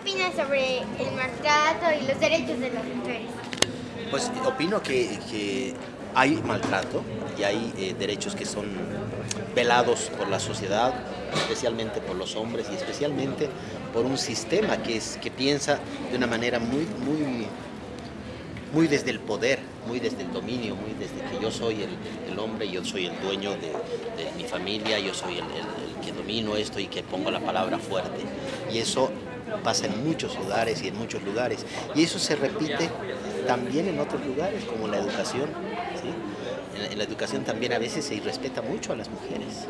opinas sobre el maltrato y los derechos de las mujeres? Pues opino que, que hay maltrato y hay eh, derechos que son velados por la sociedad, especialmente por los hombres y especialmente por un sistema que, es, que piensa de una manera muy, muy, muy desde el poder, muy desde el dominio, muy desde que yo soy el, el hombre, yo soy el dueño de, mi familia, yo soy el, el, que domino esto y que pongo la palabra fuerte. Y eso pasa en muchos lugares y en muchos lugares. Y eso se repite también en otros lugares, como la educación. ¿sí? En la educación también a veces se irrespeta mucho a las mujeres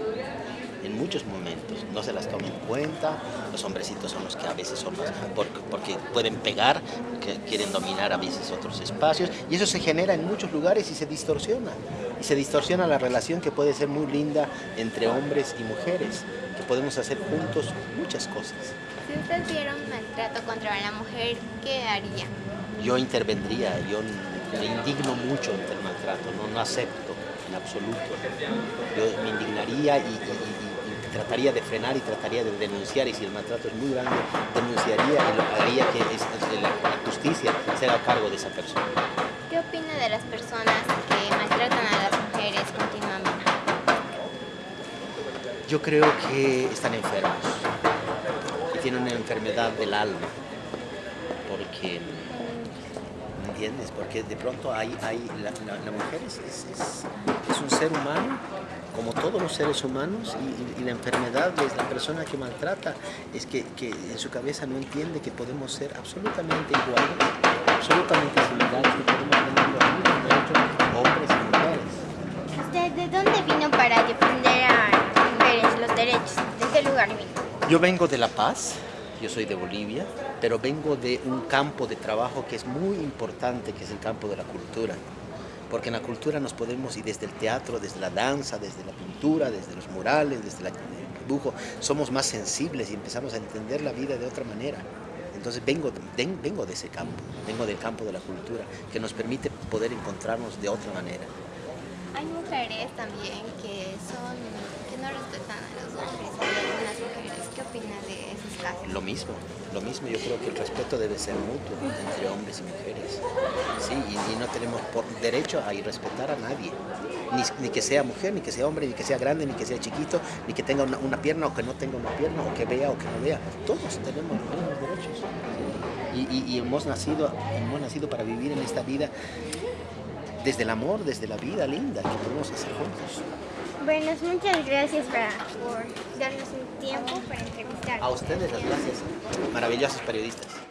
en muchos momentos, no se las toma en cuenta, los hombrecitos son los que a veces son más, porque, porque pueden pegar, que quieren dominar a veces otros espacios, y eso se genera en muchos lugares y se distorsiona, y se distorsiona la relación que puede ser muy linda entre hombres y mujeres, que podemos hacer juntos muchas cosas. Si usted viera un maltrato contra la mujer, ¿qué haría? Yo intervendría, yo me indigno mucho ante el maltrato, no, no acepto en absoluto. Yo me indignaría y, y, y, trataría de frenar y trataría de denunciar y si el maltrato es muy grande, denunciaría y lo haría que es, es la, justicia se haga cargo de esa persona. ¿Qué opina de las personas que maltratan a las mujeres continuamente? Yo creo que están enfermos y tienen una enfermedad del alma porque ¿me entiendes? Porque de pronto hay, hay la, la, la mujer es, es, es, un ser humano como todos los seres humanos y, y, la enfermedad de la persona que maltrata es que, que, en su cabeza no entiende que podemos ser absolutamente iguales, absolutamente similares, que podemos tener los mismos derechos hombres y mujeres. ¿Usted de dónde vino para defender a las mujeres los derechos? ¿De qué lugar vino? Yo vengo de La Paz, yo soy de Bolivia, pero vengo de un campo de trabajo que es muy importante, que es el campo de la cultura porque en la cultura nos podemos, y desde el teatro, desde la danza, desde la pintura, desde los murales, desde el dibujo, somos más sensibles y empezamos a entender la vida de otra manera. Entonces vengo, vengo de ese campo, vengo del campo de la cultura, que nos permite poder encontrarnos de otra manera. Hay mujeres también que son que no respetan a los hombres, hay algunas mujeres. ¿Qué opinas de esos casos? Lo mismo, lo mismo. Yo creo que el respeto debe ser mutuo entre hombres y mujeres. Sí, y, no tenemos por derecho a irrespetar a nadie. Ni, ni, que sea mujer, ni que sea hombre, ni que sea grande, ni que sea chiquito, ni que tenga una, una, pierna o que no tenga una pierna, o que vea o que no vea. Todos tenemos los mismos derechos. Y, y, y hemos, nacido, hemos nacido para vivir en esta vida desde el amor, desde la vida linda que podemos hacer juntos. Bueno, muchas gracias para, por darnos un tiempo para entrevistar. A ustedes las gracias, maravillosos periodistas.